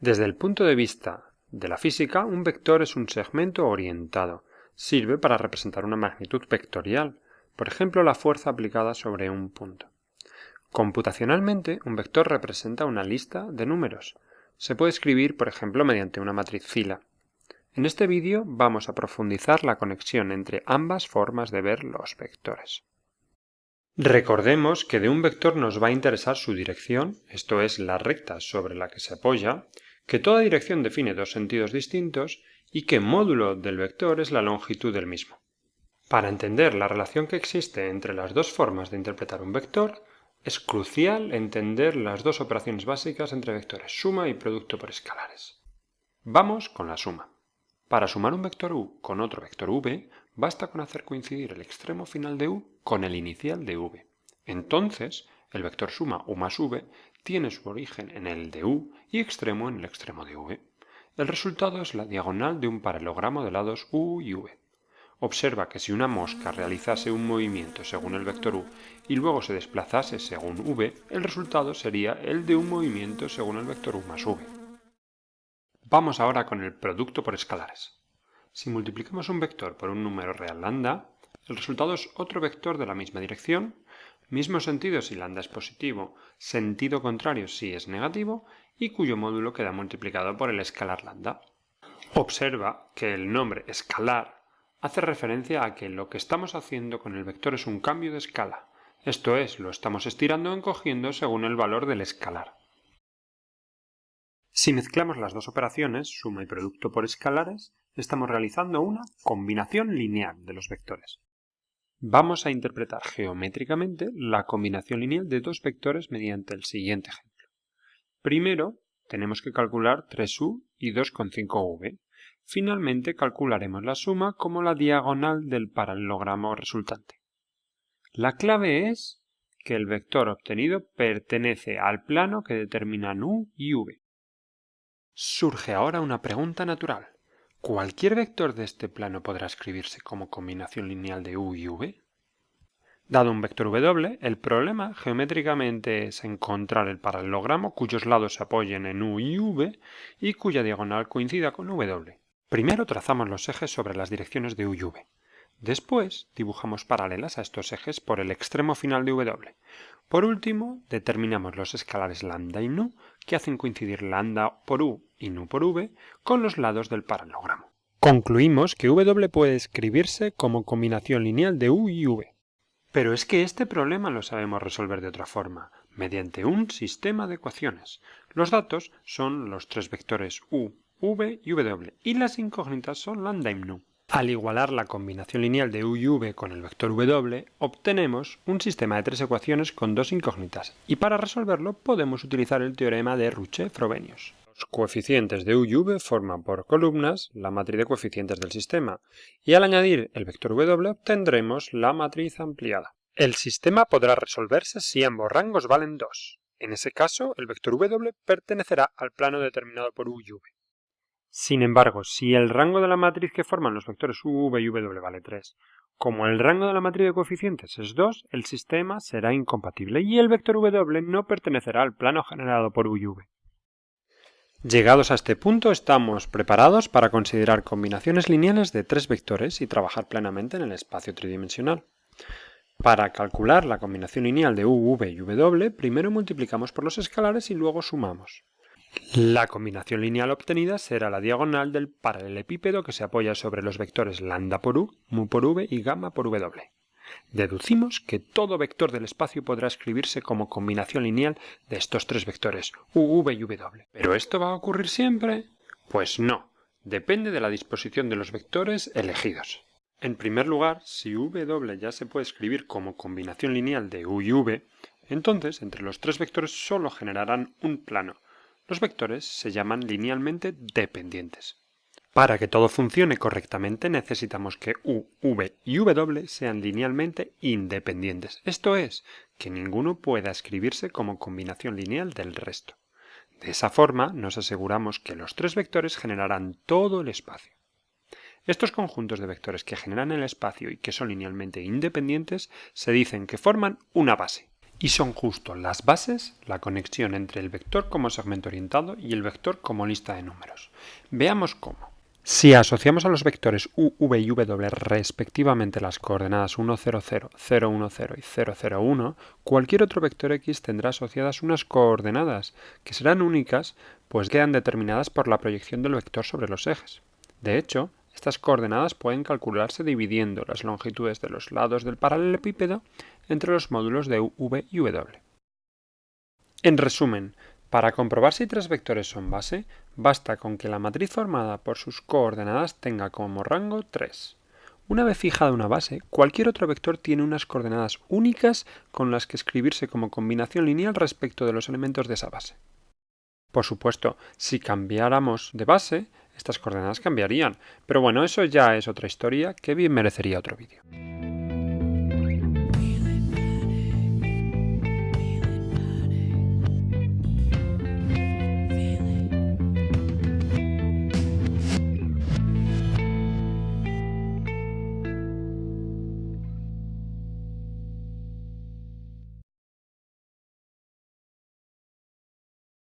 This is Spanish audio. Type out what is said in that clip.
Desde el punto de vista de la física, un vector es un segmento orientado. Sirve para representar una magnitud vectorial, por ejemplo la fuerza aplicada sobre un punto. Computacionalmente, un vector representa una lista de números. Se puede escribir, por ejemplo, mediante una matriz fila. En este vídeo vamos a profundizar la conexión entre ambas formas de ver los vectores. Recordemos que de un vector nos va a interesar su dirección, esto es la recta sobre la que se apoya, que toda dirección define dos sentidos distintos y que módulo del vector es la longitud del mismo. Para entender la relación que existe entre las dos formas de interpretar un vector, es crucial entender las dos operaciones básicas entre vectores, suma y producto por escalares. Vamos con la suma. Para sumar un vector u con otro vector v, basta con hacer coincidir el extremo final de u con el inicial de v. Entonces, el vector suma u más v tiene su origen en el de u y extremo en el extremo de v. El resultado es la diagonal de un paralelogramo de lados u y v. Observa que si una mosca realizase un movimiento según el vector u y luego se desplazase según v, el resultado sería el de un movimiento según el vector u más v. Vamos ahora con el producto por escalares. Si multiplicamos un vector por un número real lambda, el resultado es otro vector de la misma dirección, mismo sentido si lambda es positivo, sentido contrario si es negativo, y cuyo módulo queda multiplicado por el escalar lambda. Observa que el nombre escalar hace referencia a que lo que estamos haciendo con el vector es un cambio de escala, esto es, lo estamos estirando o encogiendo según el valor del escalar. Si mezclamos las dos operaciones, suma y producto por escalares, estamos realizando una combinación lineal de los vectores. Vamos a interpretar geométricamente la combinación lineal de dos vectores mediante el siguiente ejemplo. Primero, tenemos que calcular 3u y 2,5v. Finalmente calcularemos la suma como la diagonal del paralelogramo resultante. La clave es que el vector obtenido pertenece al plano que determinan u y v. Surge ahora una pregunta natural. ¿Cualquier vector de este plano podrá escribirse como combinación lineal de u y v? Dado un vector w, el problema geométricamente es encontrar el paralelogramo cuyos lados se apoyen en u y v y cuya diagonal coincida con w. Primero trazamos los ejes sobre las direcciones de u y v. Después dibujamos paralelas a estos ejes por el extremo final de w. Por último, determinamos los escalares lambda y nu que hacen coincidir lambda por u y nu por v con los lados del paralelogramo. Concluimos que w puede escribirse como combinación lineal de u y v. Pero es que este problema lo sabemos resolver de otra forma, mediante un sistema de ecuaciones. Los datos son los tres vectores u, v y w, y las incógnitas son lambda y nu. Al igualar la combinación lineal de u y v con el vector w, obtenemos un sistema de tres ecuaciones con dos incógnitas, y para resolverlo podemos utilizar el teorema de Ruche-Frobenius. Los coeficientes de u y v forman por columnas la matriz de coeficientes del sistema, y al añadir el vector w obtendremos la matriz ampliada. El sistema podrá resolverse si ambos rangos valen 2. En ese caso, el vector w pertenecerá al plano determinado por u y v. Sin embargo, si el rango de la matriz que forman los vectores u, v y w vale 3, como el rango de la matriz de coeficientes es 2, el sistema será incompatible y el vector w no pertenecerá al plano generado por u y v. Llegados a este punto estamos preparados para considerar combinaciones lineales de tres vectores y trabajar plenamente en el espacio tridimensional. Para calcular la combinación lineal de u, v y w, primero multiplicamos por los escalares y luego sumamos. La combinación lineal obtenida será la diagonal del paralelepípedo que se apoya sobre los vectores lambda por u, mu por v y gamma por w. Deducimos que todo vector del espacio podrá escribirse como combinación lineal de estos tres vectores, u, v y w. ¿Pero esto va a ocurrir siempre? Pues no, depende de la disposición de los vectores elegidos. En primer lugar, si w ya se puede escribir como combinación lineal de u y v, entonces entre los tres vectores solo generarán un plano, los vectores se llaman linealmente dependientes. Para que todo funcione correctamente necesitamos que u, v y w sean linealmente independientes, esto es, que ninguno pueda escribirse como combinación lineal del resto. De esa forma nos aseguramos que los tres vectores generarán todo el espacio. Estos conjuntos de vectores que generan el espacio y que son linealmente independientes se dicen que forman una base Y son justo las bases la conexión entre el vector como segmento orientado y el vector como lista de números. Veamos cómo. Si asociamos a los vectores u, v y w respectivamente las coordenadas 1, 0, 0, 0, 1, 0 y 0, 0, 1, cualquier otro vector x tendrá asociadas unas coordenadas que serán únicas pues quedan determinadas por la proyección del vector sobre los ejes. De hecho, estas coordenadas pueden calcularse dividiendo las longitudes de los lados del paralelepípedo entre los módulos de u, v y w. En resumen, para comprobar si tres vectores son base, basta con que la matriz formada por sus coordenadas tenga como rango 3. Una vez fijada una base, cualquier otro vector tiene unas coordenadas únicas con las que escribirse como combinación lineal respecto de los elementos de esa base. Por supuesto, si cambiáramos de base, estas coordenadas cambiarían, pero bueno, eso ya es otra historia que bien merecería otro vídeo.